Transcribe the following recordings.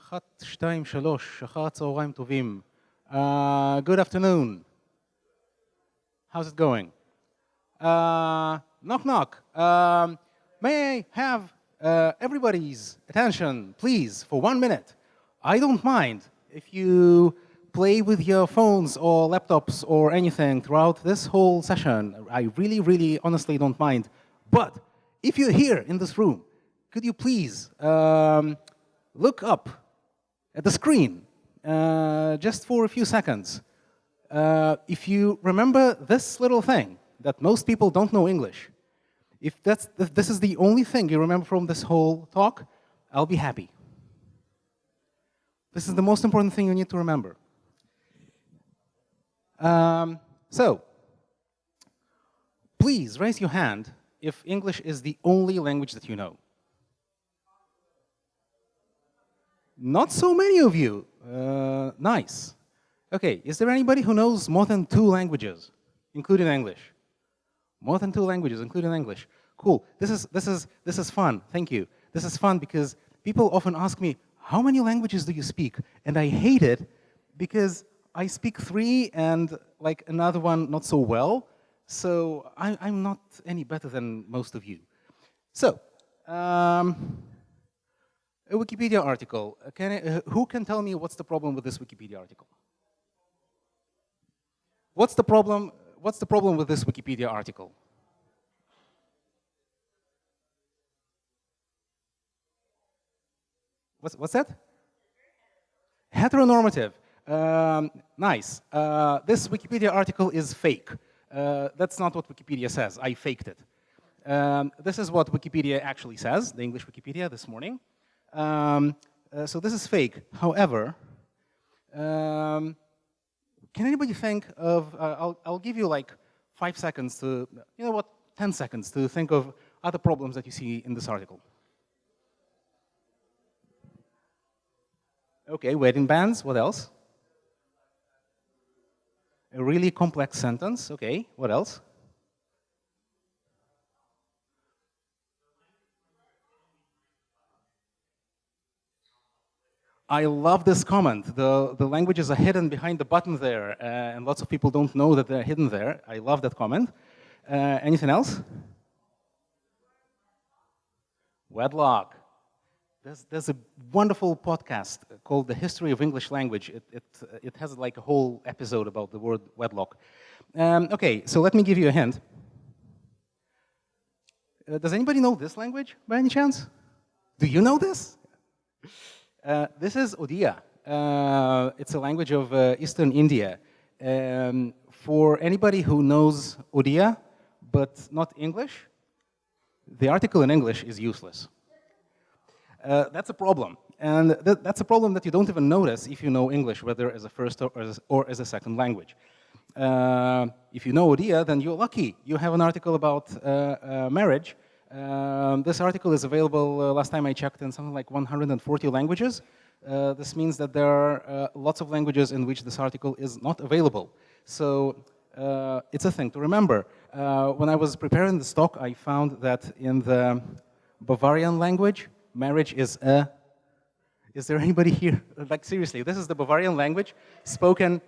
אחת, שתיים, שלוש, אחר הצהריים טובים. Uh, good afternoon. How's it going? Uh, knock knock. Um, may I have uh, everybody's attention, please, for one minute? I don't mind if you play with your phones or laptops or anything throughout this whole session. I really, really, honestly don't mind. But if you're here in this room, could you please um, look up at the screen uh, just for a few seconds. Uh, if you remember this little thing that most people don't know English, if, that's, if this is the only thing you remember from this whole talk, I'll be happy. This is the most important thing you need to remember. Um, so, please raise your hand if English is the only language that you know. Not so many of you. Uh, nice. Okay, is there anybody who knows more than two languages, including English? More than two languages, including English. Cool. This is this is this is fun. Thank you. This is fun because people often ask me, "How many languages do you speak?" And I hate it because I speak three and like another one not so well. So I, am not any better than most of you. So. Um, a Wikipedia article. Can I, uh, who can tell me what's the problem with this Wikipedia article? What's the problem? What's the problem with this Wikipedia article? What's, what's that? Heteronormative. Um, nice. Uh, this Wikipedia article is fake. Uh, that's not what Wikipedia says. I faked it. Um, this is what Wikipedia actually says, the English Wikipedia this morning. Um, uh, so this is fake. However, um, can anybody think of, uh, I'll, I'll give you like five seconds to, you know what, 10 seconds to think of other problems that you see in this article. Okay, wedding bands, what else? A really complex sentence, okay, what else? I love this comment. The, the languages are hidden behind the button there, uh, and lots of people don't know that they're hidden there. I love that comment. Uh, anything else? Wedlock. There's, there's a wonderful podcast called The History of English Language. It, it, it has like a whole episode about the word wedlock. Um, okay, so let me give you a hint. Uh, does anybody know this language by any chance? Do you know this? Uh, this is Odia. Uh, it's a language of uh, Eastern India. Um, for anybody who knows Odia, but not English, the article in English is useless. Uh, that's a problem. And th that's a problem that you don't even notice if you know English, whether as a first or as, or as a second language. Uh, if you know Odia, then you're lucky. You have an article about marriage, um, this article is available, uh, last time I checked, in something like 140 languages. Uh, this means that there are uh, lots of languages in which this article is not available. So uh, it's a thing to remember. Uh, when I was preparing this talk, I found that in the Bavarian language, marriage is a... Is there anybody here? Like seriously, this is the Bavarian language spoken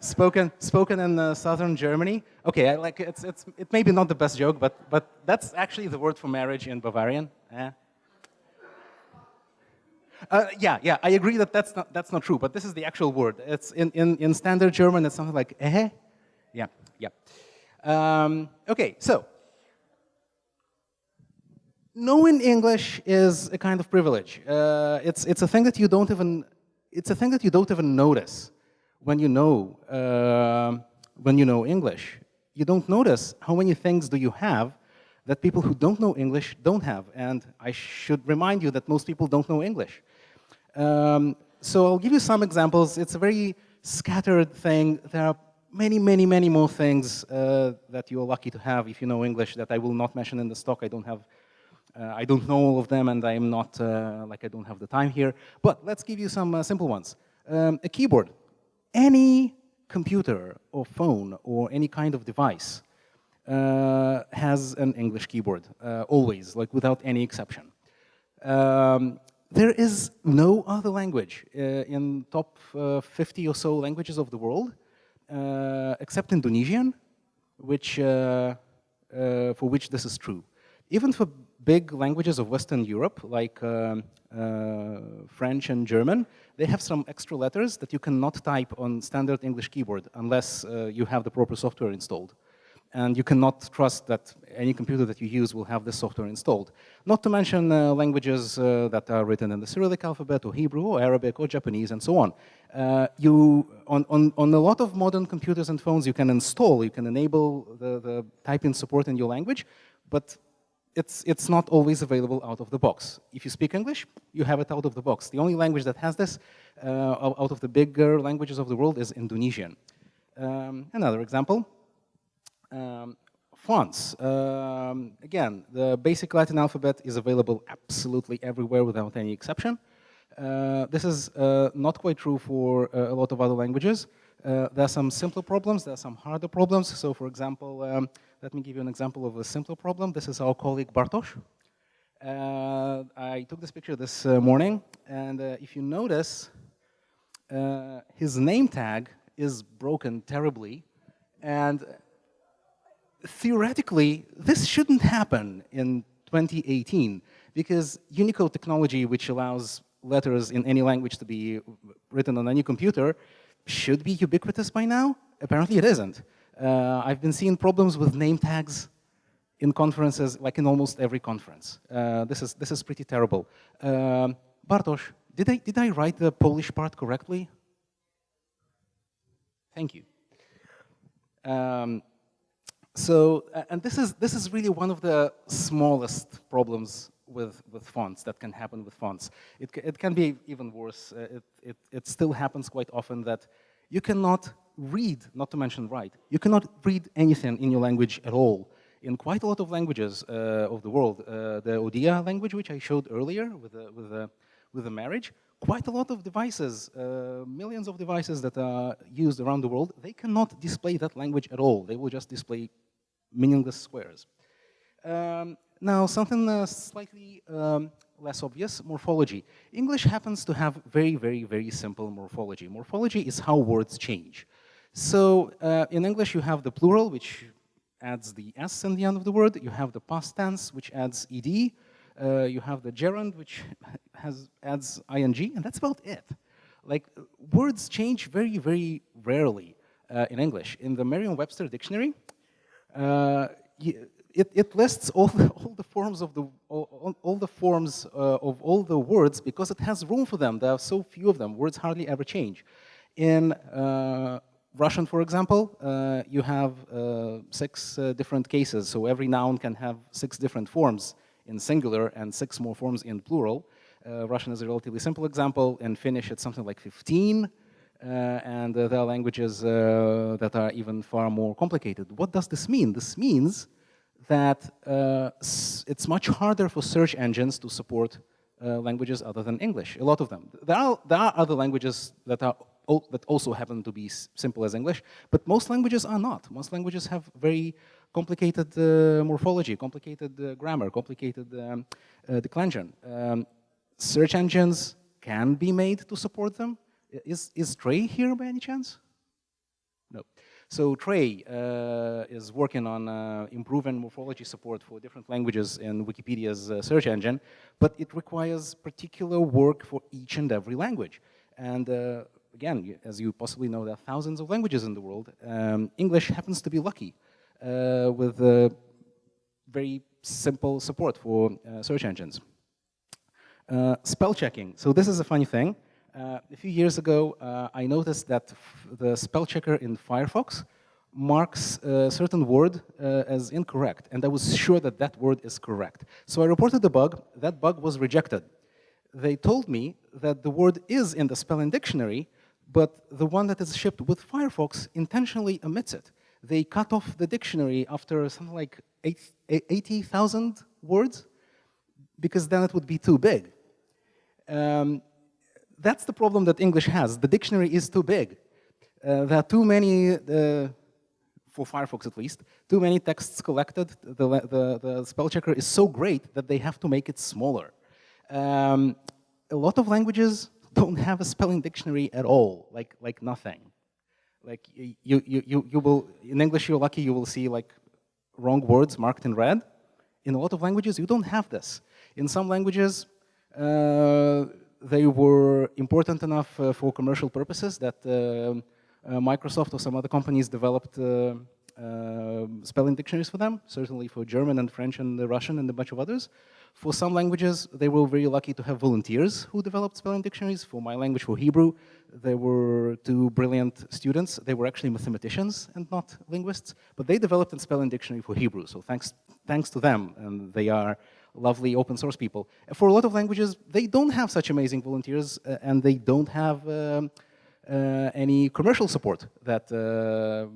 spoken spoken in uh, southern Germany. Okay, I like it's it's it may be not the best joke, but but that's actually the word for marriage in Bavarian. Eh? Uh, yeah, yeah, I agree that that's not that's not true, but this is the actual word. It's in in in standard German. It's something like eh. Yeah, yeah. Um, okay, so knowing English is a kind of privilege. Uh, it's it's a thing that you don't even it's a thing that you don't even notice when you know, uh, when you know English, you don't notice how many things do you have that people who don't know English don't have. And I should remind you that most people don't know English. Um, so I'll give you some examples. It's a very scattered thing. There are many, many, many more things uh, that you're lucky to have if you know English that I will not mention in the stock. I don't have, uh, I don't know all of them and I'm not, uh, like I don't have the time here. But let's give you some uh, simple ones. Um, a keyboard any computer or phone or any kind of device uh, has an English keyboard, uh, always, like without any exception. Um, there is no other language uh, in top uh, 50 or so languages of the world, uh, except Indonesian, which, uh, for which this is true. Even for big languages of Western Europe, like um, French and German, they have some extra letters that you cannot type on standard English keyboard unless you have the proper software installed and you cannot trust that any computer that you use will have this software installed. Not to mention uh, languages uh, that are written in the Cyrillic alphabet, or Hebrew, or Arabic, or Japanese, and so on. Uh, you, on, on, on a lot of modern computers and phones, you can install, you can enable the, the typing support in your language, but it's, it's not always available out of the box. If you speak English, you have it out of the box. The only language that has this uh, out of the bigger languages of the world is Indonesian. Um, another example, um, fonts. Um, again, the basic Latin alphabet is available absolutely everywhere without any exception. Uh, this is uh, not quite true for uh, a lot of other languages. Uh, there are some simpler problems, there are some harder problems. So for example, um, let me give you an example of a simpler problem. This is our colleague Bartosz. Uh, I took this picture this uh, morning, and if you notice, his name tag is broken terribly, and theoretically, this shouldn't happen in 2018 because Unicode technology, which allows letters in any language to be written on any computer, should be ubiquitous by now. Apparently it isn't. Uh, I've been seeing problems with name tags in conferences, like in almost every conference. Uh, this, is, this is pretty terrible. Um, Bartosz, did I, did I write the Polish part correctly? Thank you. Um, so, and this is, this is really one of the smallest problems with, with fonts that can happen with fonts. It, it can be even worse. Uh, it, it, it still happens quite often that you cannot read, not to mention write, you cannot read anything in your language at all. In quite a lot of languages uh, of the world, uh, the Odia language, which I showed earlier with the, with the, with the marriage, quite a lot of devices, uh, millions of devices that are used around the world, they cannot display that language at all. They will just display meaningless squares. Um, now, something uh, slightly um, less obvious, morphology. English happens to have very, very, very simple morphology. Morphology is how words change. So uh, in English, you have the plural, which adds the S in the end of the word. You have the past tense, which adds ed. Uh, you have the gerund, which has adds ing, and that's about it. Like, words change very, very rarely uh, in English. In the Merriam-Webster dictionary, uh, it, it, lists all the, all the forms of the all, all the forms uh, of all the words because it has room for them. There are so few of them. Words hardly ever change. In uh, Russian, for example, uh, you have uh, six uh, different cases. So every noun can have six different forms in singular and six more forms in plural. Russian is a relatively simple example. In Finnish, it's something like 15. Uh, and uh, there are languages uh, that are even far more complicated. What does this mean? This means that it's much harder for search engines to support languages other than English, a lot of them. There are, there are other languages that are that also happen to be simple as English, but most languages are not. Most languages have very complicated uh, morphology, complicated uh, grammar, complicated um, uh, declension. Um, search engines can be made to support them, is, is Trey here by any chance? No. So Trey uh, is working on uh, improving morphology support for different languages in Wikipedia's uh, search engine, but it requires particular work for each and every language. And uh, again, as you possibly know, there are thousands of languages in the world. Um, English happens to be lucky uh, with uh, very simple support for search engines. spell checking. So this is a funny thing. Uh, a few years ago, uh, I noticed that the spell checker in Firefox marks a certain word uh, as incorrect, and I was sure that that word is correct. So I reported the bug, that bug was rejected. They told me that the word is in the spelling dictionary, but the one that is shipped with Firefox intentionally omits it. They cut off the dictionary after something like 80,000 words, because then it would be too big. Um, that's the problem that English has. The dictionary is too big. Uh, there are too many, uh, for Firefox at least, too many texts collected. The, the, the, spell checker is so great that they have to make it smaller. Um, a lot of languages don't have a spelling dictionary at all, like, like nothing. Like you, you, you, you will, in English you're lucky you will see like wrong words marked in red. In a lot of languages you don't have this. In some languages, uh, they were important enough uh, for commercial purposes that uh, uh Microsoft or some other companies developed uh, spelling dictionaries for them, certainly for German and French and the Russian and a bunch of others. For some languages, they were very lucky to have volunteers who developed spelling dictionaries. For my language, for Hebrew, there were two brilliant students. They were actually mathematicians and not linguists, but they developed a spelling dictionary for Hebrew. So thanks, thanks to them, and they are lovely open source people. For a lot of languages, they don't have such amazing volunteers, uh, and they don't have um, uh, any commercial support that uh,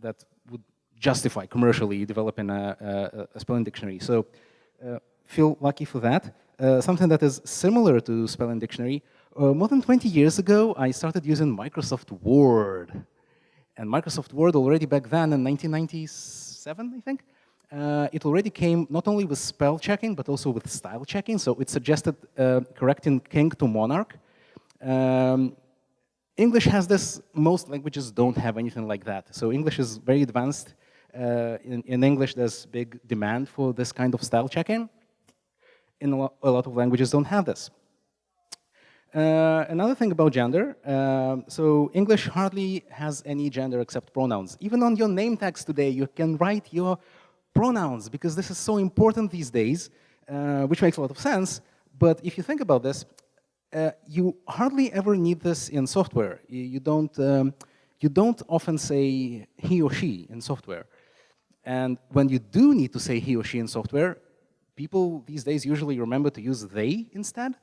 that justify commercially developing a, a, a spelling dictionary. So uh, feel lucky for that. Uh, something that is similar to spelling dictionary, uh, more than 20 years ago, I started using Microsoft Word. And Microsoft Word already back then in 1997, I think, uh, it already came not only with spell checking, but also with style checking. So it suggested uh, correcting king to monarch. Um, English has this, most languages don't have anything like that. So English is very advanced. Uh, in, in, English, there's big demand for this kind of style checking. In a, lo a lot of languages don't have this. Uh, another thing about gender, uh, so English hardly has any gender except pronouns. Even on your name tags today, you can write your pronouns because this is so important these days, uh, which makes a lot of sense. But if you think about this, uh, you hardly ever need this in software. You, you don't, um, you don't often say he or she in software. And when you do need to say he or she in software, people these days usually remember to use they instead.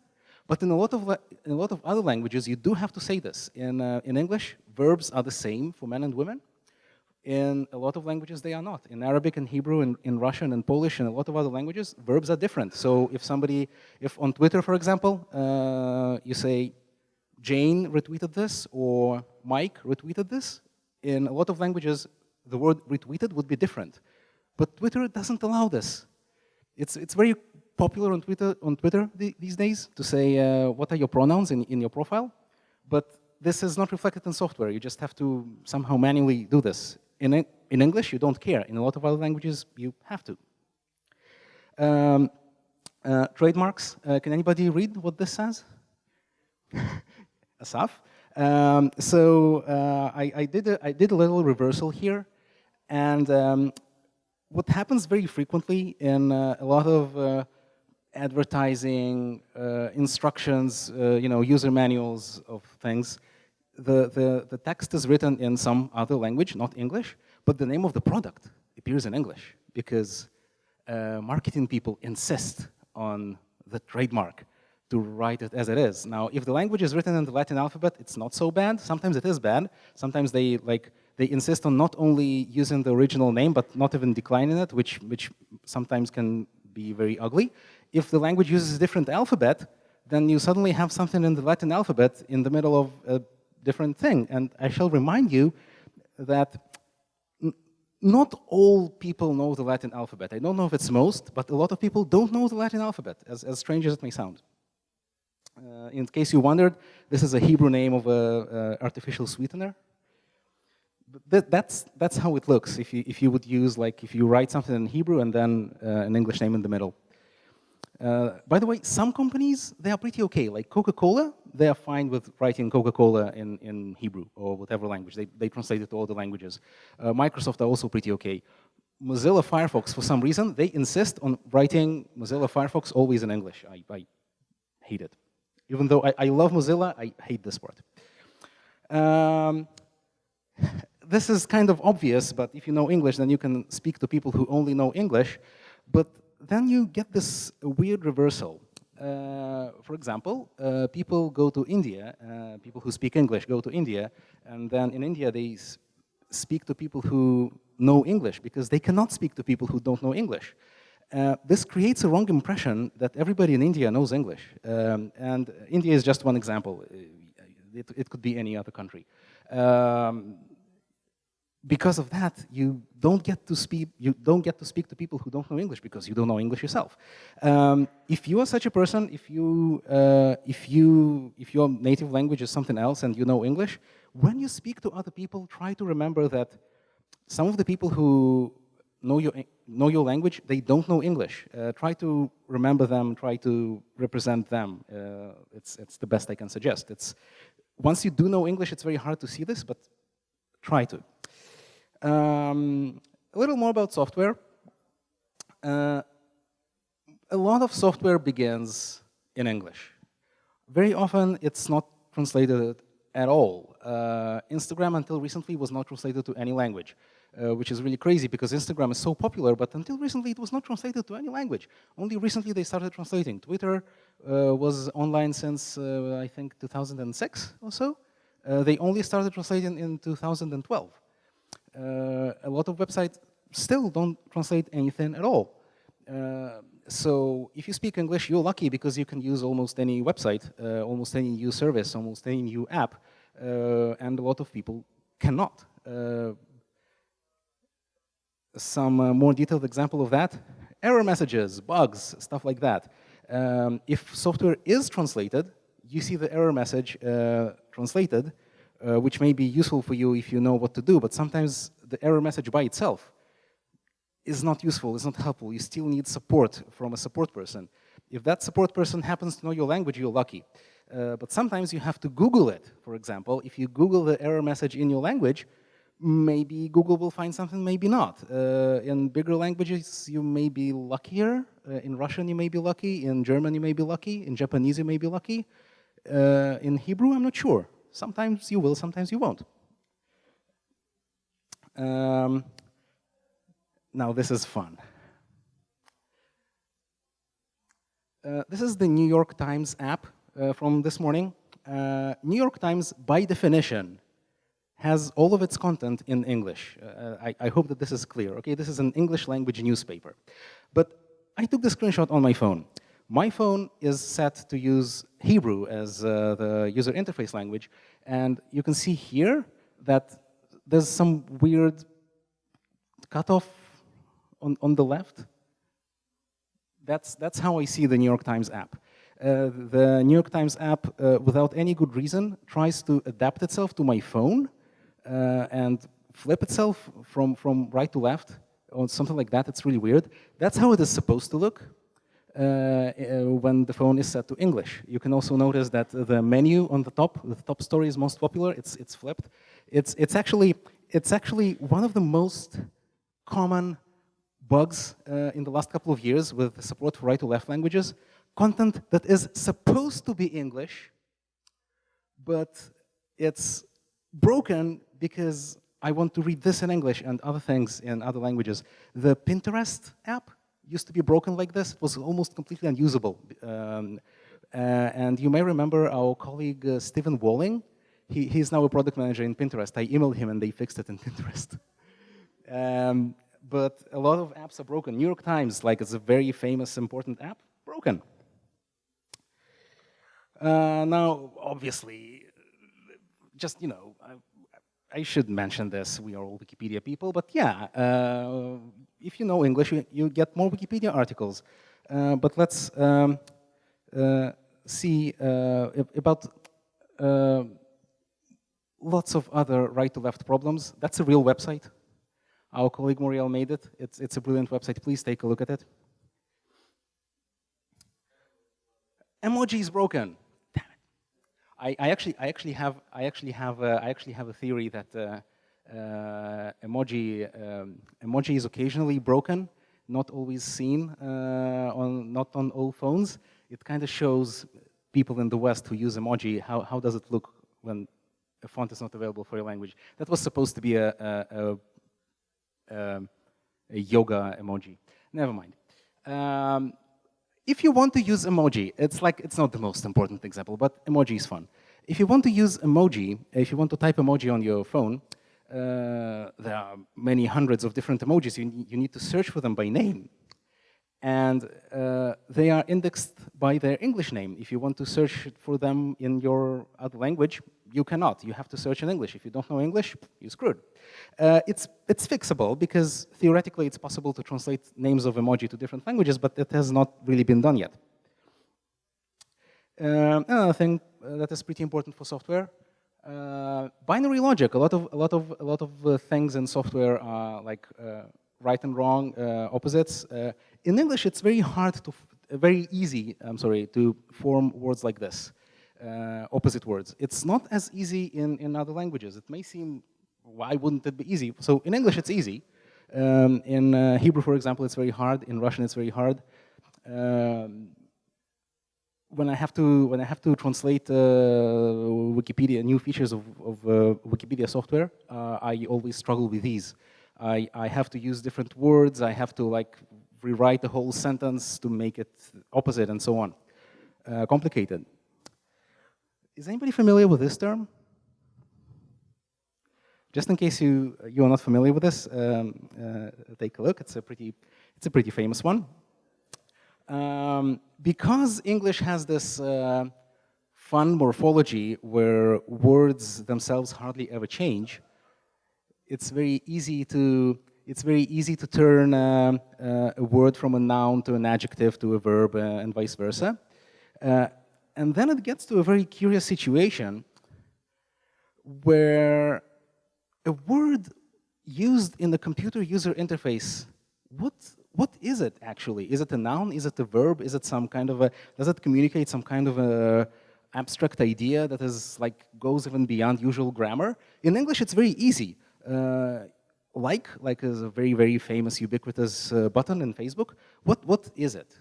But in a lot of, in a lot of other languages, you do have to say this. In, uh, in English, verbs are the same for men and women. In a lot of languages, they are not. In Arabic and Hebrew, and in Russian and Polish, and a lot of other languages, verbs are different. So if somebody, if on Twitter, for example, uh, you say, Jane retweeted this, or Mike retweeted this, in a lot of languages, the word retweeted would be different. But Twitter doesn't allow this. It's, it's very popular on Twitter, on Twitter these days to say uh, what are your pronouns in, in your profile, but this is not reflected in software. You just have to somehow manually do this. In, in English, you don't care. In a lot of other languages, you have to. Um, uh, trademarks, uh, can anybody read what this says? Asaf? Um, so uh, I, I, did a, I did a little reversal here, and um, what happens very frequently in uh, a lot of uh, advertising, uh, instructions, uh, you know, user manuals of things, the, the, the text is written in some other language, not English, but the name of the product appears in English because uh, marketing people insist on the trademark to write it as it is. Now, if the language is written in the Latin alphabet, it's not so bad. Sometimes it is bad. Sometimes they like they insist on not only using the original name, but not even declining it, which which sometimes can be very ugly if the language uses a different alphabet, then you suddenly have something in the Latin alphabet in the middle of a different thing. And I shall remind you that not all people know the Latin alphabet. I don't know if it's most, but a lot of people don't know the Latin alphabet, as, as strange as it may sound. Uh, in case you wondered, this is a Hebrew name of an artificial sweetener. That, that's, that's how it looks if you, if you would use, like, if you write something in Hebrew and then uh, an English name in the middle. Uh, by the way, some companies, they are pretty okay. Like Coca-Cola, they are fine with writing Coca-Cola in, in Hebrew or whatever language. They, they translate it to all the languages. Uh, Microsoft are also pretty okay. Mozilla Firefox, for some reason, they insist on writing Mozilla Firefox always in English. I, I hate it. Even though I, I, love Mozilla, I hate this part. Um, this is kind of obvious, but if you know English, then you can speak to people who only know English. But then you get this weird reversal. Uh, for example, uh, people go to India, uh, people who speak English go to India, and then in India they speak to people who know English because they cannot speak to people who don't know English. Uh, this creates a wrong impression that everybody in India knows English. Um, and India is just one example. It, it, could be any other country. Um, because of that, you don't get to speak. You don't get to speak to people who don't know English because you don't know English yourself. Um, if you are such a person, if you uh, if you if your native language is something else and you know English, when you speak to other people, try to remember that some of the people who know your know your language, they don't know English. Uh, try to remember them. Try to represent them. Uh, it's it's the best I can suggest. It's once you do know English, it's very hard to see this, but try to. Um, a little more about software. Uh, a lot of software begins in English. Very often it's not translated at all. Uh, Instagram until recently was not translated to any language, uh, which is really crazy because Instagram is so popular, but until recently it was not translated to any language. Only recently they started translating. Twitter uh, was online since, uh, I think, 2006 or so. Uh, they only started translating in 2012 uh, a lot of websites still don't translate anything at all. Uh, so if you speak English, you're lucky because you can use almost any website, almost any new service, almost any new app, and a lot of people cannot. Uh, some uh, more detailed example of that, error messages, bugs, stuff like that. Um, if software is translated, you see the error message translated, uh, which may be useful for you if you know what to do, but sometimes the error message by itself is not useful, is not helpful. You still need support from a support person. If that support person happens to know your language, you're lucky. Uh, but sometimes you have to Google it, for example. If you Google the error message in your language, maybe Google will find something, maybe not. Uh, in bigger languages, you may be luckier. Uh, in Russian, you may be lucky. In German, you may be lucky. In Japanese, you may be lucky. Uh, in Hebrew, I'm not sure. Sometimes you will, sometimes you won't. Um, now this is fun. Uh, this is the New York Times app uh, from this morning. Uh, New York Times, by definition, has all of its content in English. Uh, I, I, hope that this is clear. Okay, this is an English language newspaper. But I took the screenshot on my phone. My phone is set to use Hebrew as uh, the user interface language, and you can see here that there's some weird cutoff on, on the left. That's, that's how I see the New York Times app. Uh, the New York Times app, uh, without any good reason, tries to adapt itself to my phone and flip itself from, from right to left or something like that. It's really weird. That's how it is supposed to look. Uh, uh, when the phone is set to English. You can also notice that the menu on the top, the top story is most popular, it's, it's flipped. It's, it's, actually, it's actually one of the most common bugs uh, in the last couple of years with the support for right to left languages. Content that is supposed to be English, but it's broken because I want to read this in English and other things in other languages. The Pinterest app used to be broken like this. It was almost completely unusable. Um, uh, and you may remember our colleague uh, Steven Walling. He, he's now a product manager in Pinterest. I emailed him and they fixed it in Pinterest. um, but a lot of apps are broken. New York Times, like it's a very famous, important app, broken. Uh, now, obviously, just, you know, I, should mention this, we are all Wikipedia people, but yeah, uh, if you know English, you, you get more Wikipedia articles. Uh, but let's um, uh, see uh, about uh, lots of other right-to-left problems. That's a real website. Our colleague Moriel made it. It's, it's a brilliant website. Please take a look at it. Emoji is broken. I, actually, I actually have, I actually have, a, I actually have a theory that uh, uh, emoji, um, emoji is occasionally broken, not always seen uh, on, not on all phones. It kind of shows people in the West who use emoji, how, how does it look when a font is not available for your language. That was supposed to be a, a, a, um, a yoga emoji. Never mind. Um, if you want to use emoji, it's like, it's not the most important example, but emoji is fun. If you want to use emoji, if you want to type emoji on your phone, uh, there are many hundreds of different emojis. You, you need to search for them by name. And uh, they are indexed by their English name. If you want to search for them in your other language, you cannot. You have to search in English. If you don't know English, you're screwed. Uh, it's, it's fixable because theoretically it's possible to translate names of emoji to different languages, but it has not really been done yet. Um, another thing uh, that is pretty important for software, uh, binary logic. A lot of a lot of a lot of uh, things in software are like uh, right and wrong uh, opposites. In English, it's very hard to, very easy. I'm sorry, to form words like this, opposite words. It's not as easy in in other languages. It may seem, why wouldn't it be easy? So in English, it's easy. Um, in Hebrew, for example, it's very hard. In Russian, it's very hard. Um, when I have to when I have to translate uh, Wikipedia new features of, of uh, Wikipedia software, uh, I always struggle with these. I, I have to use different words. I have to like rewrite the whole sentence to make it opposite and so on. Uh, complicated. Is anybody familiar with this term? Just in case you you are not familiar with this, um, uh, take a look. It's a pretty it's a pretty famous one. Um, because English has this uh, fun morphology where words themselves hardly ever change, it's very easy to it's very easy to turn uh, uh, a word from a noun to an adjective to a verb uh, and vice versa. And then it gets to a very curious situation where a word used in the computer user interface, what what is it actually? Is it a noun? Is it a verb? Is it some kind of a, does it communicate some kind of a abstract idea that is like, goes even beyond usual grammar? In English, it's very easy. Uh, like, like is a very, very famous ubiquitous uh, button in Facebook. What, what is it?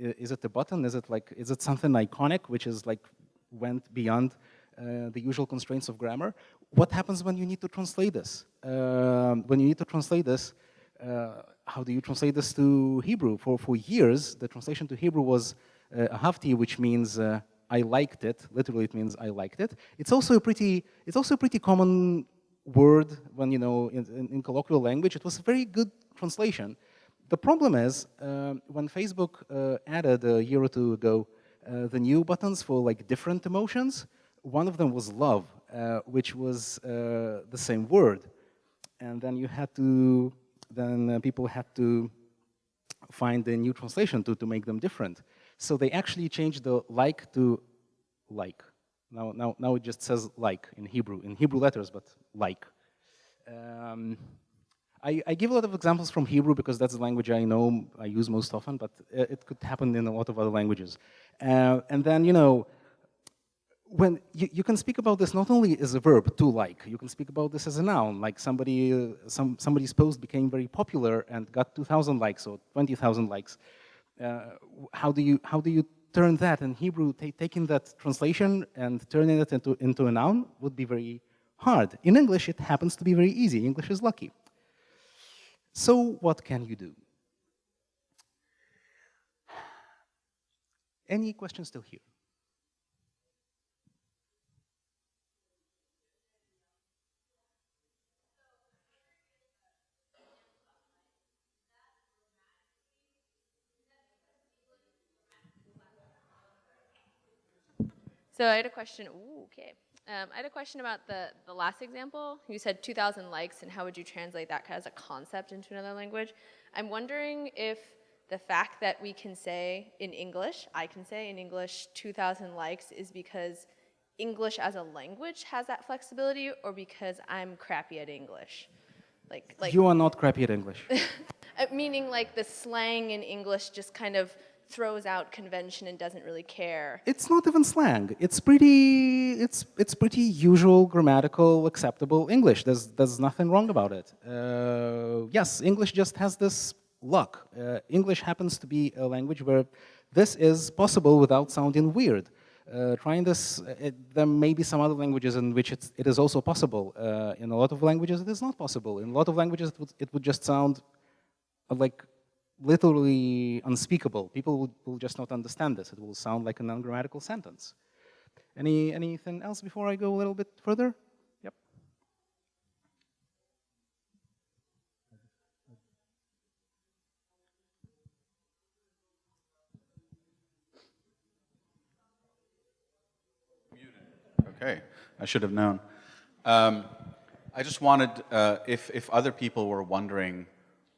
Is it a button? Is it like, is it something iconic, which is like, went beyond uh, the usual constraints of grammar? What happens when you need to translate this? Um, when you need to translate this, uh, how do you translate this to Hebrew? For, for years, the translation to Hebrew was uh, ahavti, which means uh, I liked it. Literally, it means I liked it. It's also a pretty, it's also a pretty common word when, you know, in, in, in colloquial language. It was a very good translation. The problem is, uh, when Facebook uh, added a year or two ago uh, the new buttons for like different emotions, one of them was love, which was the same word. And then you had to then people had to find a new translation to, to make them different. So they actually changed the like to like. Now, now, now it just says like in Hebrew, in Hebrew letters, but like. Um, I, I, give a lot of examples from Hebrew because that's the language I know, I use most often, but it could happen in a lot of other languages. Uh, and then, you know, when you, you, can speak about this not only as a verb, to like, you can speak about this as a noun, like somebody, uh, some, somebody's post became very popular and got 2,000 likes or 20,000 likes. Uh, how, do you, how do you turn that in Hebrew, taking that translation and turning it into, into a noun would be very hard. In English, it happens to be very easy. English is lucky. So what can you do? Any questions still here? So I had a question. Ooh, okay. Um, I had a question about the, the last example. You said 2,000 likes, and how would you translate that as a concept into another language? I'm wondering if the fact that we can say in English, I can say in English 2,000 likes is because English as a language has that flexibility, or because I'm crappy at English? Like, like you are not crappy at English. Uh, meaning like the slang in English just kind of throws out convention and doesn't really care. It's not even slang. It's pretty, it's, it's pretty usual, grammatical, acceptable English. There's, there's nothing wrong about it. Uh, yes, English just has this luck. Uh, English happens to be a language where this is possible without sounding weird. Uh, trying this, uh, it, there may be some other languages in which it's, it is also possible. Uh, in a lot of languages, it is not possible. In a lot of languages, it would, it would just sound like literally unspeakable. People will, will just not understand this. It will sound like a non-grammatical sentence. Any, anything else before I go a little bit further? Yep. Okay, I should have known. Um, I just wanted, uh, if, if other people were wondering,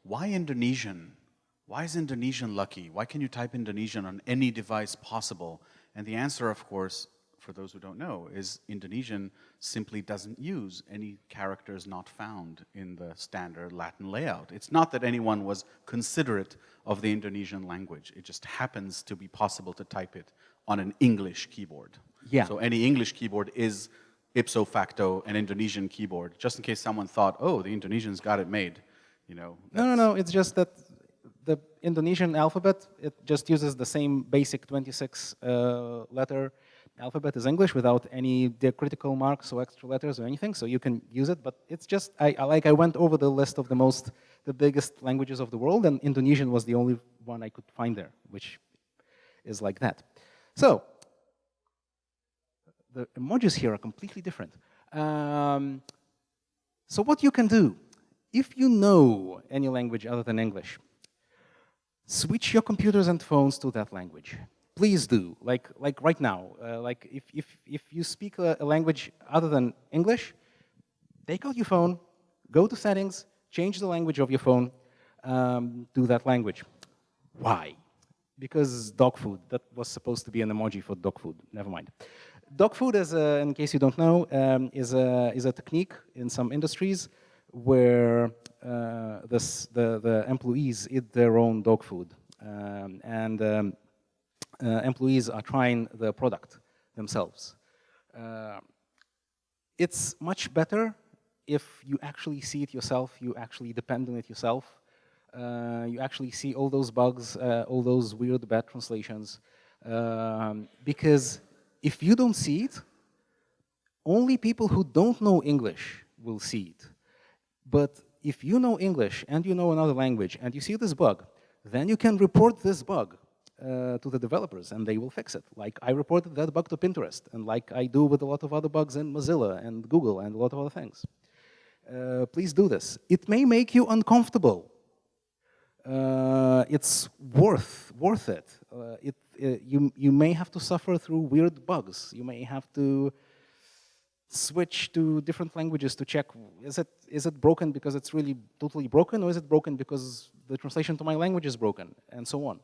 why Indonesian? Why is Indonesian lucky? Why can you type Indonesian on any device possible? And the answer, of course, for those who don't know, is Indonesian simply doesn't use any characters not found in the standard Latin layout. It's not that anyone was considerate of the Indonesian language. It just happens to be possible to type it on an English keyboard. Yeah. So any English keyboard is ipso facto an Indonesian keyboard, just in case someone thought, oh, the Indonesians got it made. You know, no, no, no, it's just that the Indonesian alphabet, it just uses the same basic 26 uh, letter alphabet as English without any diacritical marks or extra letters or anything, so you can use it, but it's just, I, I, like I went over the list of the most, the biggest languages of the world, and Indonesian was the only one I could find there, which is like that. So, the emojis here are completely different. Um, so what you can do, if you know any language other than English, switch your computers and phones to that language please do, like, like right now. Uh, like if, if, if you speak a, a, language other than English, take out your phone, go to settings, change the language of your phone, um, do that language. Why? Because dog food, that was supposed to be an emoji for dog food, never mind. Dog food, is a, in case you don't know, um, is, a, is a technique in some industries where uh, this, the, the employees eat their own dog food. Um, and um, uh, employees are trying the product themselves. Uh, it's much better if you actually see it yourself, you actually depend on it yourself, uh, you actually see all those bugs, uh, all those weird bad translations. Um, because if you don't see it, only people who don't know English will see it. But if you know English and you know another language and you see this bug, then you can report this bug uh, to the developers and they will fix it. Like I reported that bug to Pinterest and like I do with a lot of other bugs in Mozilla and Google and a lot of other things. Uh, please do this. It may make you uncomfortable. Uh, it's worth worth it. Uh, it uh, you you may have to suffer through weird bugs. You may have to switch to different languages to check is it is it broken because it's really totally broken or is it broken because the translation to my language is broken and so on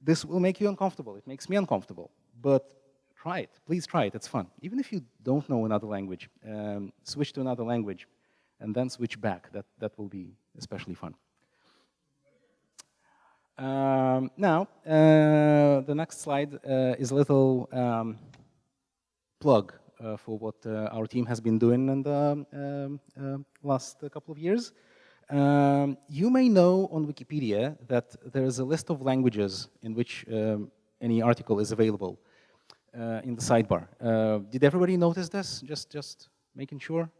this will make you uncomfortable. It makes me uncomfortable. But try it. Please try it. It's fun. Even if you don't know another language, um, switch to another language and then switch back. That, that will be especially fun. Um, now, uh, the next slide uh, is a little um, plug for what uh, our team has been doing in the um, uh, last couple of years. Um, you may know on Wikipedia that there is a list of languages in which um, any article is available uh, in the sidebar. Uh, did everybody notice this? Just, just making sure.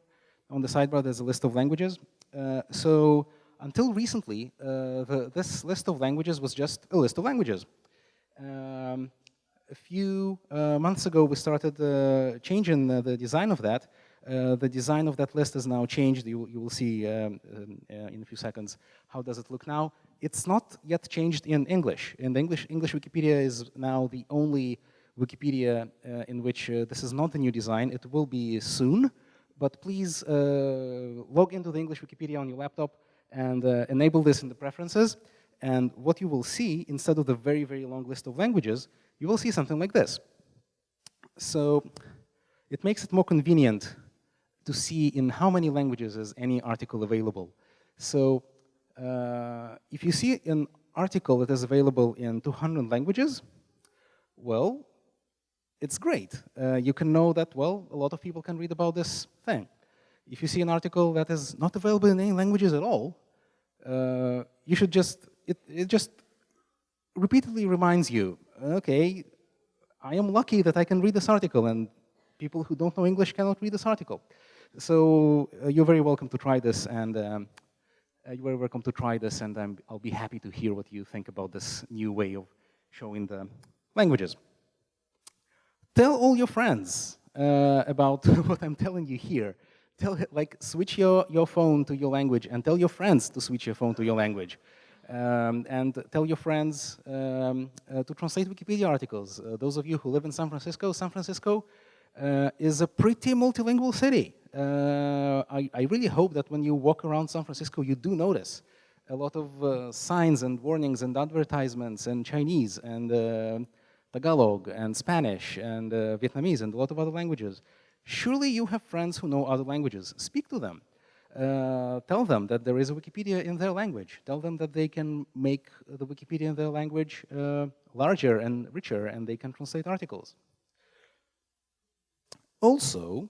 On the sidebar, there's a list of languages. Uh, so until recently, uh, the, this list of languages was just a list of languages. Um, a few uh, months ago, we started uh, changing the design of that uh, the design of that list has now changed. You, you will see um, um, in a few seconds how does it look now. It's not yet changed in English. In the English, English Wikipedia is now the only Wikipedia uh, in which uh, this is not the new design. It will be soon, but please uh, log into the English Wikipedia on your laptop and enable this in the preferences. And what you will see, instead of the very, very long list of languages, you will see something like this. So it makes it more convenient to see in how many languages is any article available. So uh, if you see an article that is available in 200 languages, well, it's great. Uh, you can know that, well, a lot of people can read about this thing. If you see an article that is not available in any languages at all, uh, you should just, it, it just repeatedly reminds you, okay, I am lucky that I can read this article and people who don't know English cannot read this article. So uh, you're very welcome to try this, and um, uh, you're very welcome to try this, and i will be happy to hear what you think about this new way of showing the languages. Tell all your friends uh, about what I'm telling you here. Tell, like, switch your, your phone to your language and tell your friends to switch your phone to your language. Um, and tell your friends um, uh, to translate Wikipedia articles. Uh, those of you who live in San Francisco, San Francisco uh, is a pretty multilingual city. Uh, I, I, really hope that when you walk around San Francisco, you do notice a lot of uh, signs and warnings and advertisements and Chinese and uh, Tagalog and Spanish and Vietnamese and a lot of other languages. Surely you have friends who know other languages. Speak to them. Uh, tell them that there is a Wikipedia in their language. Tell them that they can make the Wikipedia in their language uh, larger and richer and they can translate articles. Also,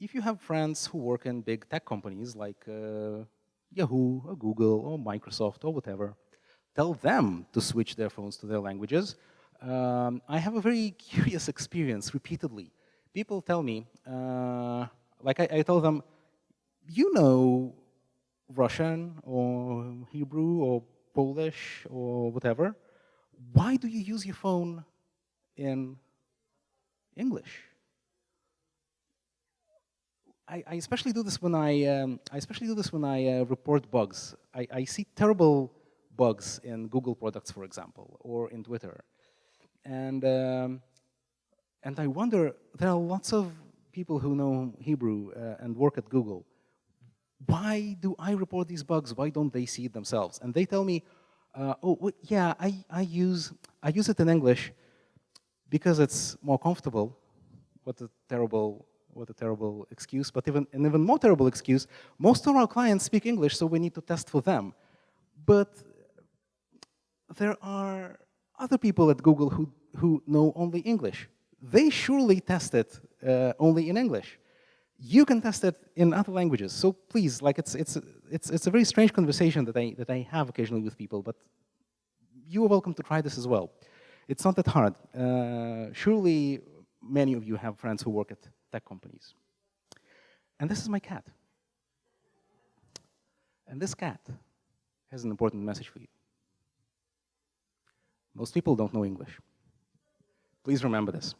if you have friends who work in big tech companies like uh, Yahoo or Google or Microsoft or whatever, tell them to switch their phones to their languages. Um, I have a very curious experience repeatedly. People tell me, uh, like I, I tell them, you know Russian or Hebrew or Polish or whatever, why do you use your phone in English? I, I especially do this when I, um, I especially do this when I uh, report bugs. I, I see terrible bugs in Google products, for example, or in Twitter. And, um, and I wonder, there are lots of people who know Hebrew uh, and work at Google why do I report these bugs? Why don't they see it themselves? And they tell me, uh, oh, yeah, I, I, use, I use it in English because it's more comfortable. What a terrible, what a terrible excuse. But even, an even more terrible excuse, most of our clients speak English, so we need to test for them. But there are other people at Google who, who know only English. They surely test it uh, only in English you can test it in other languages. So please, like it's, it's, it's, it's a very strange conversation that I, that I have occasionally with people, but you are welcome to try this as well. It's not that hard. Uh, surely many of you have friends who work at tech companies. And this is my cat. And this cat has an important message for you. Most people don't know English. Please remember this.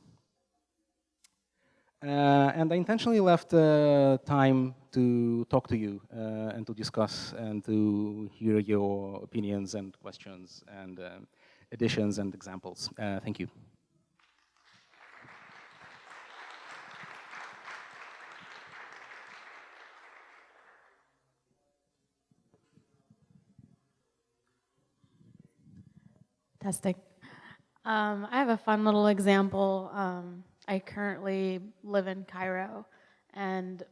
Uh, and I intentionally left uh, time to talk to you uh, and to discuss and to hear your opinions and questions and additions and examples. Thank you. Fantastic. Um, I have a fun little example. Um, I currently live in Cairo and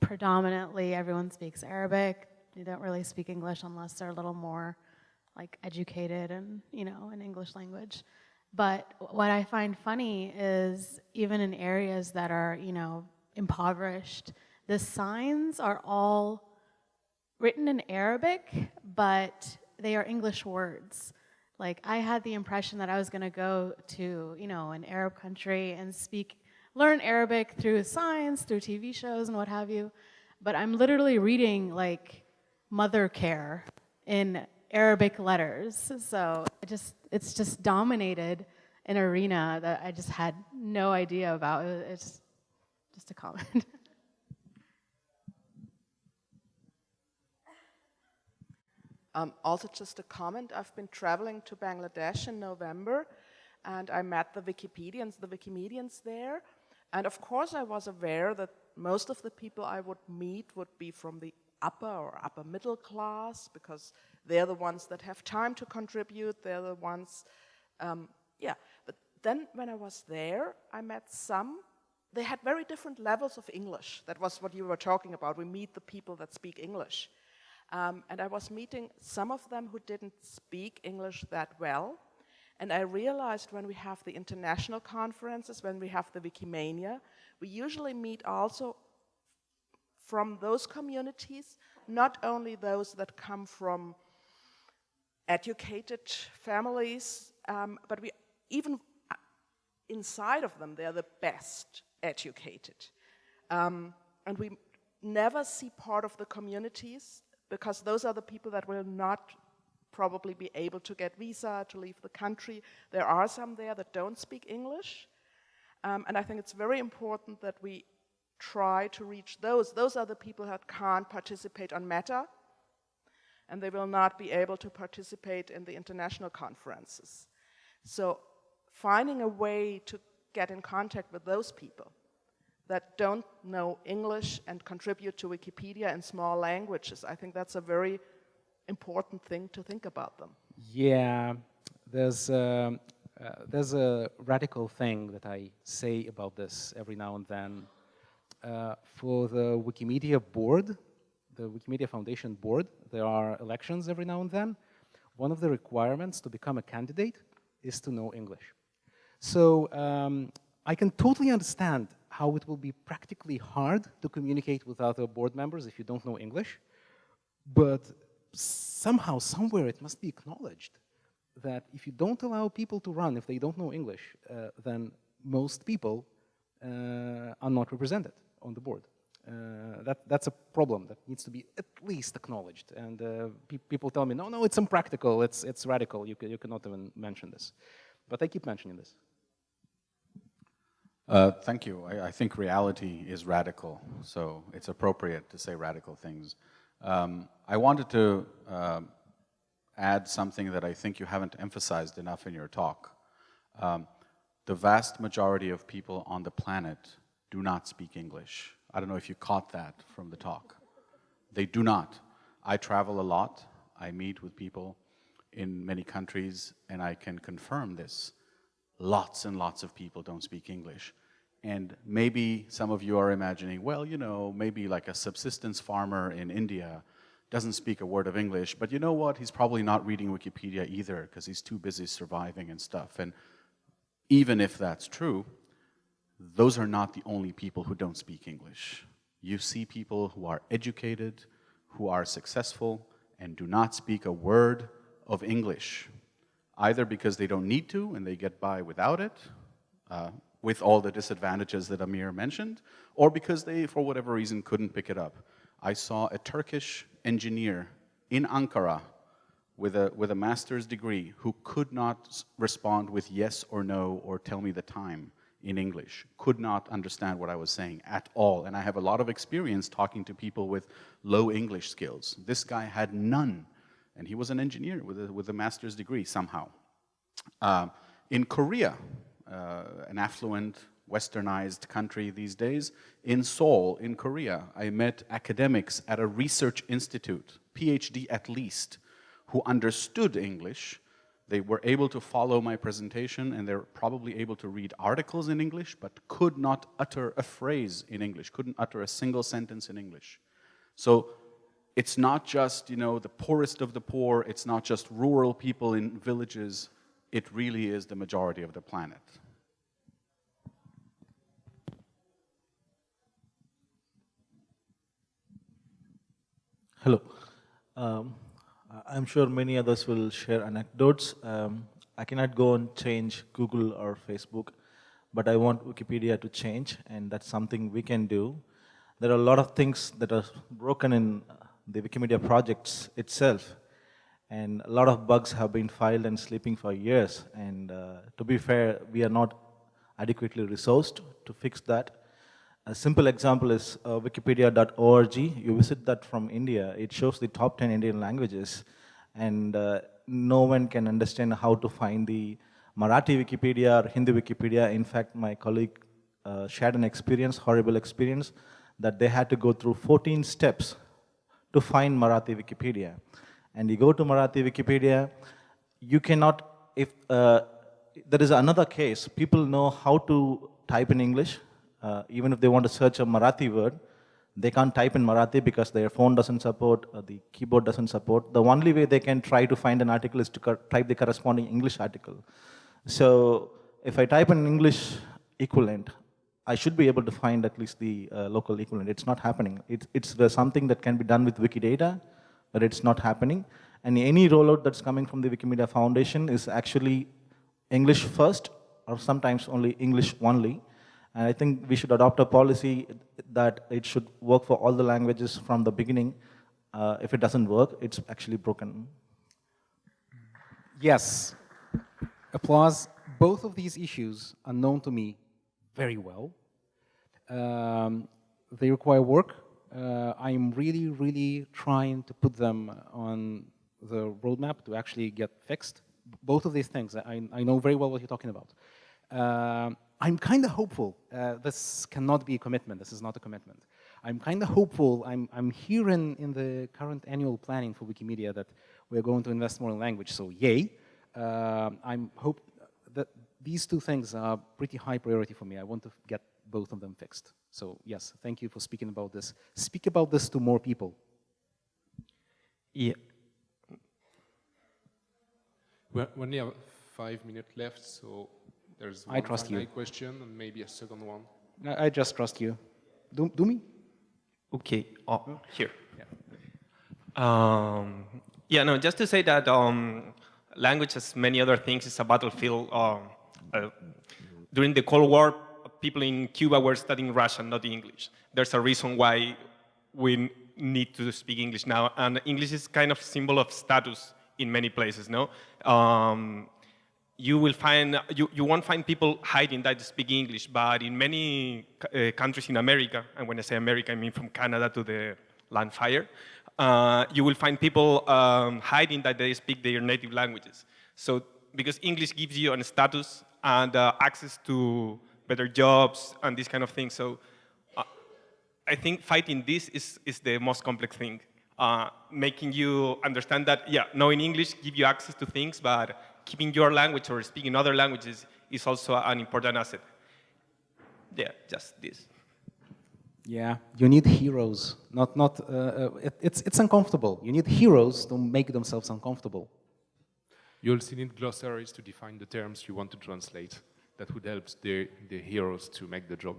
predominantly everyone speaks Arabic. They don't really speak English unless they're a little more like educated and, you know, in English language. But what I find funny is even in areas that are, you know, impoverished, the signs are all written in Arabic, but they are English words. Like I had the impression that I was going to go to, you know, an Arab country and speak, learn Arabic through science, through TV shows and what have you. But I'm literally reading like Mothercare in Arabic letters. So it just, it's just dominated an arena that I just had no idea about. It's just a comment. Um, also just a comment, I've been traveling to Bangladesh in November and I met the Wikipedians, the Wikimedians there. And of course I was aware that most of the people I would meet would be from the upper or upper middle class because they're the ones that have time to contribute, they're the ones, um, yeah. But then when I was there, I met some, they had very different levels of English. That was what you were talking about. We meet the people that speak English. Um, and I was meeting some of them who didn't speak English that well. And I realized when we have the international conferences, when we have the Wikimania, we usually meet also from those communities, not only those that come from educated families, um, but we even uh, inside of them, they're the best educated. Um, and we never see part of the communities because those are the people that will not probably be able to get visa to leave the country. There are some there that don't speak English. Um, and I think it's very important that we try to reach those. Those are the people that can't participate on Meta, and they will not be able to participate in the international conferences. So finding a way to get in contact with those people that don't know English and contribute to Wikipedia in small languages. I think that's a very important thing to think about them. Yeah, there's, um, uh, there's a radical thing that I say about this every now and then. Uh, for the Wikimedia board, the Wikimedia Foundation board, there are elections every now and then. One of the requirements to become a candidate is to know English. So um, I can totally understand how it will be practically hard to communicate with other board members if you don't know English, but somehow, somewhere it must be acknowledged that if you don't allow people to run if they don't know English, uh, then most people uh, are not represented on the board. Uh, that, that's a problem that needs to be at least acknowledged. And uh, pe people tell me, no, no, it's impractical, it's, it's radical, you, you cannot even mention this. But I keep mentioning this. Uh, thank you. I, I, think reality is radical, so it's appropriate to say radical things. Um, I wanted to uh, add something that I think you haven't emphasized enough in your talk. Um, the vast majority of people on the planet do not speak English. I don't know if you caught that from the talk. They do not. I travel a lot. I meet with people in many countries, and I can confirm this. Lots and lots of people don't speak English. And maybe some of you are imagining, well, you know, maybe like a subsistence farmer in India doesn't speak a word of English, but you know what? He's probably not reading Wikipedia either because he's too busy surviving and stuff. And even if that's true, those are not the only people who don't speak English. You see people who are educated, who are successful, and do not speak a word of English, either because they don't need to and they get by without it, uh, with all the disadvantages that Amir mentioned, or because they, for whatever reason, couldn't pick it up. I saw a Turkish engineer in Ankara with a, with a master's degree who could not respond with yes or no or tell me the time in English, could not understand what I was saying at all. And I have a lot of experience talking to people with low English skills. This guy had none, and he was an engineer with a, with a master's degree somehow. Uh, in Korea, Uh, an affluent, westernized country these days, in Seoul, in Korea, I met academics at a research institute, PhD at least, who understood English. They were able to follow my presentation and they're probably able to read articles in English, but could not utter a phrase in English, couldn't utter a single sentence in English. So it's not just, you know, the poorest of the poor, it's not just rural people in villages, it really is the majority of the planet. Hello. Um, I'm sure many others will share anecdotes. Um, I cannot go and change Google or Facebook, but I want Wikipedia to change, and that's something we can do. There are a lot of things that are broken in the Wikimedia projects itself, and a lot of bugs have been filed and sleeping for years. And uh, to be fair, we are not adequately resourced to fix that. A simple example is uh, wikipedia.org. You visit that from India. It shows the top 10 Indian languages. And uh, no one can understand how to find the Marathi Wikipedia or Hindi Wikipedia. In fact, my colleague uh, shared an experience, horrible experience, that they had to go through 14 steps to find Marathi Wikipedia and you go to Marathi Wikipedia, you cannot, if uh, there is another case, people know how to type in English, uh, even if they want to search a Marathi word, they can't type in Marathi because their phone doesn't support, uh, the keyboard doesn't support. The only way they can try to find an article is to type the corresponding English article. So if I type an English equivalent, I should be able to find at least the uh, local equivalent. It's not happening. It's, it's something that can be done with Wikidata, but it's not happening. And any rollout that's coming from the Wikimedia Foundation is actually English first, or sometimes only English only. And I think we should adopt a policy that it should work for all the languages from the beginning. Uh, if it doesn't work, it's actually broken. Yes. Applause. Both of these issues are known to me very well. Um, they require work, uh, I'm really, really trying to put them on the roadmap to actually get fixed. Both of these things, I, I know very well what you're talking about. Uh, I'm kind of hopeful. Uh, this cannot be a commitment. This is not a commitment. I'm kind of hopeful. I'm, I'm hearing in the current annual planning for Wikimedia that we're going to invest more in language, so yay. Uh, I'm hope that these two things are pretty high priority for me. I want to get both of them fixed. So yes, thank you for speaking about this. Speak about this to more people. Yeah. We we only have five minutes left, so there's I one trust final you. question and maybe a second one. I, I just trust you. Do, do me? Okay. Oh, here. Um, yeah, no, just to say that um, language, as many other things, is a battlefield. Um, uh, during the Cold War, people in Cuba were studying Russian, not English. There's a reason why we need to speak English now, and English is kind of symbol of status in many places. No, um, you will find you, you won't find people hiding that they speak English, but in many uh, countries in America, and when I say America, I mean from Canada to the land fire, uh, you will find people um, hiding that they speak their native languages. So because English gives you a status and uh, access to better jobs and these kind of things. So uh, I think fighting this is, is the most complex thing. Uh, making you understand that, yeah, knowing English give you access to things, but keeping your language or speaking other languages is also an important asset. Yeah, just this. Yeah, you need heroes. Not, not. Uh, uh, it, it's it's uncomfortable. You need heroes to make themselves uncomfortable. You also need glossaries to define the terms you want to translate. That would help the, the heroes to make the job.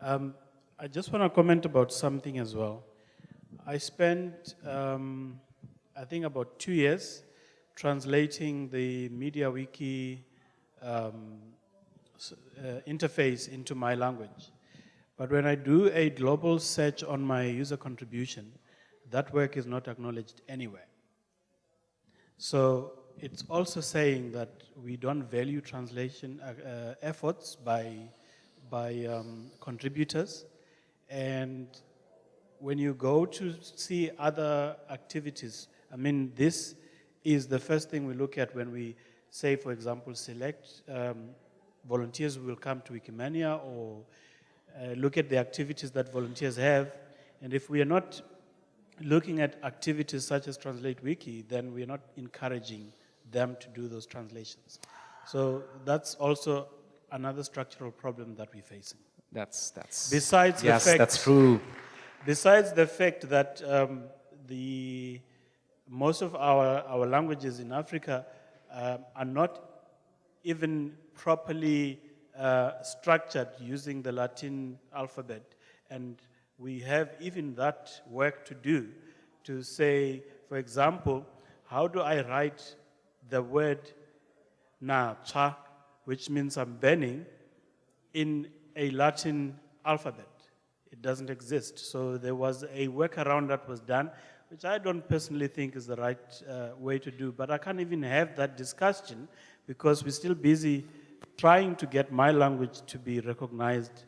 Um, I just want to comment about something as well. I spent, um, I think, about two years translating the MediaWiki um, uh, interface into my language. But when I do a global search on my user contribution, that work is not acknowledged anywhere. So it's also saying that we don't value translation uh, uh, efforts by, by um, contributors. And when you go to see other activities, I mean, this is the first thing we look at when we say, for example, select um, volunteers will come to Wikimania or uh, look at the activities that volunteers have. And if we are not looking at activities such as Translate Wiki, then we're not encouraging them to do those translations. So that's also another structural problem that we're facing. That's that's. Besides yes, the fact, that's true. Besides the fact that um, the most of our, our languages in Africa um, are not even properly uh, structured using the Latin alphabet, and we have even that work to do to say, for example, how do I write the word na cha, which means I'm burning, in a Latin alphabet. It doesn't exist. So there was a workaround that was done, which I don't personally think is the right uh, way to do. But I can't even have that discussion because we're still busy trying to get my language to be recognized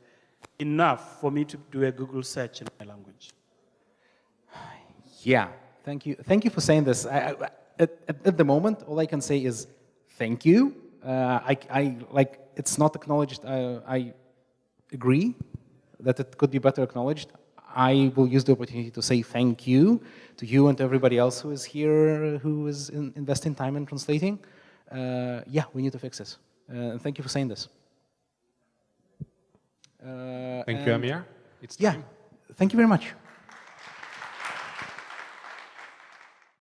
enough for me to do a Google search in my language. Yeah, thank you. Thank you for saying this. I, I, at, at, at the moment, all I can say is thank you. Uh, I, I like it's not acknowledged. Uh, I agree that it could be better acknowledged. I will use the opportunity to say thank you to you and to everybody else who is here, who is in, investing time in translating. Uh, yeah, we need to fix this. Uh, thank you for saying this. Uh, Thank you, Amir. It's Yeah, thank you very much.